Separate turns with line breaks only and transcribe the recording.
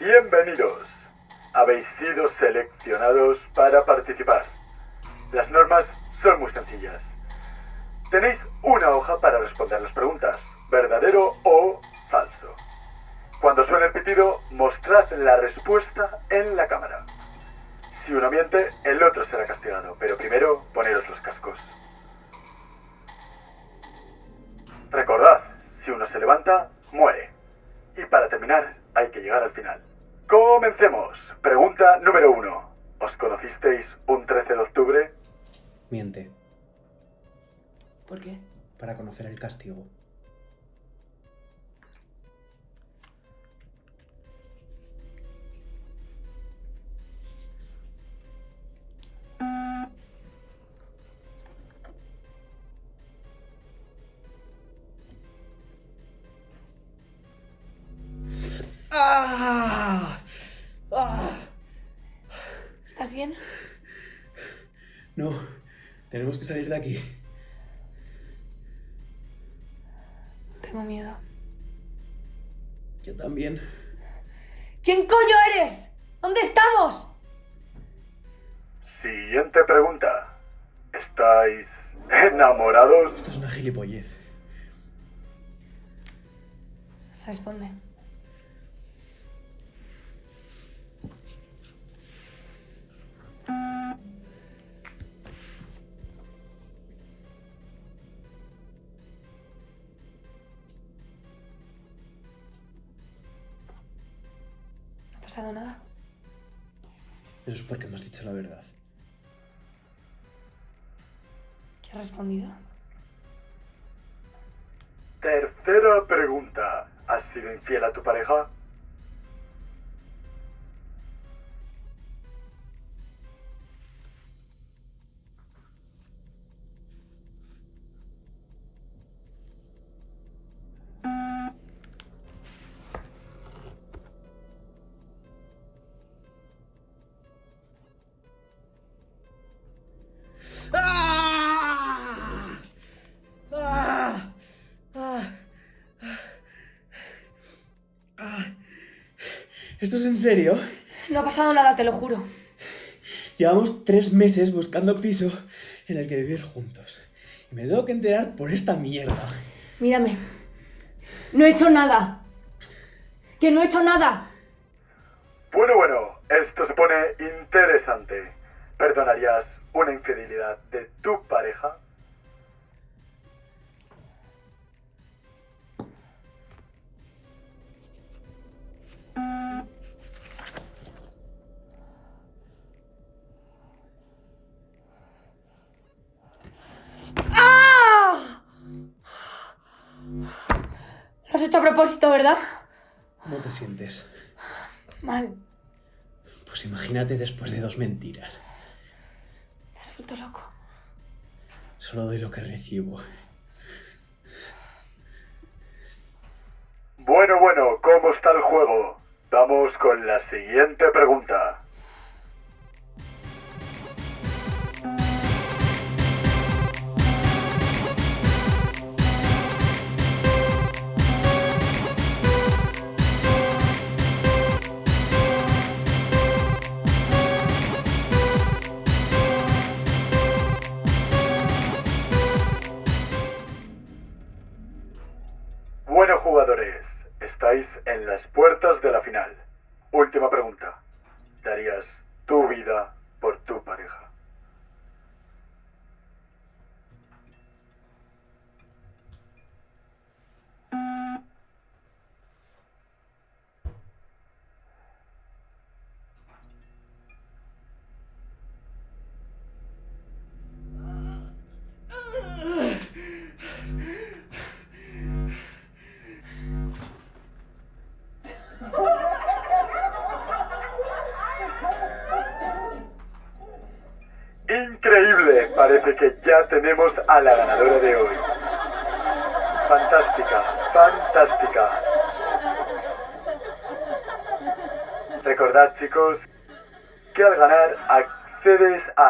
Bienvenidos. Habéis sido seleccionados para participar. Las normas son muy sencillas. Tenéis una hoja para responder las preguntas, verdadero o falso. Cuando suene el pitido, mostrad la respuesta en la cámara. Si uno miente, el otro será castigado, pero primero poneros los cascos. Recordad, si uno se levanta, muere. Y para terminar, hay que llegar al final. Comencemos. Pregunta número uno. ¿Os conocisteis un 13 de octubre?
Miente,
¿Por qué?
para conocer el castigo. ¡Ah! No, tenemos que salir de aquí.
Tengo miedo.
Yo también.
¿Quién coño eres? ¿Dónde estamos?
Siguiente pregunta. ¿Estáis enamorados?
Esto es una gilipollez.
Responde. Pasado nada?
Eso es porque hemos dicho la verdad.
¿Qué has respondido?
Tercera pregunta. ¿Has sido infiel a tu pareja?
¿Esto es en serio?
No ha pasado nada, te lo juro.
Llevamos tres meses buscando piso en el que vivir juntos. Y me tengo que enterar por esta mierda.
Mírame. No he hecho nada. Que no he hecho nada.
Bueno, bueno, esto se pone interesante. ¿Perdonarías una infidelidad de tu pareja?
Hecho a propósito, ¿verdad?
¿Cómo te sientes?
Mal.
Pues imagínate después de dos mentiras.
Te has vuelto loco.
Solo doy lo que recibo.
Bueno, bueno, ¿cómo está el juego? Vamos con la siguiente pregunta. Bueno, jugadores, estáis en las puertas de la final. Última pregunta. ¿Darías tu vida por tu pareja? Increíble, parece que ya tenemos a la ganadora de hoy. Fantástica, fantástica. Recordad chicos que al ganar accedes a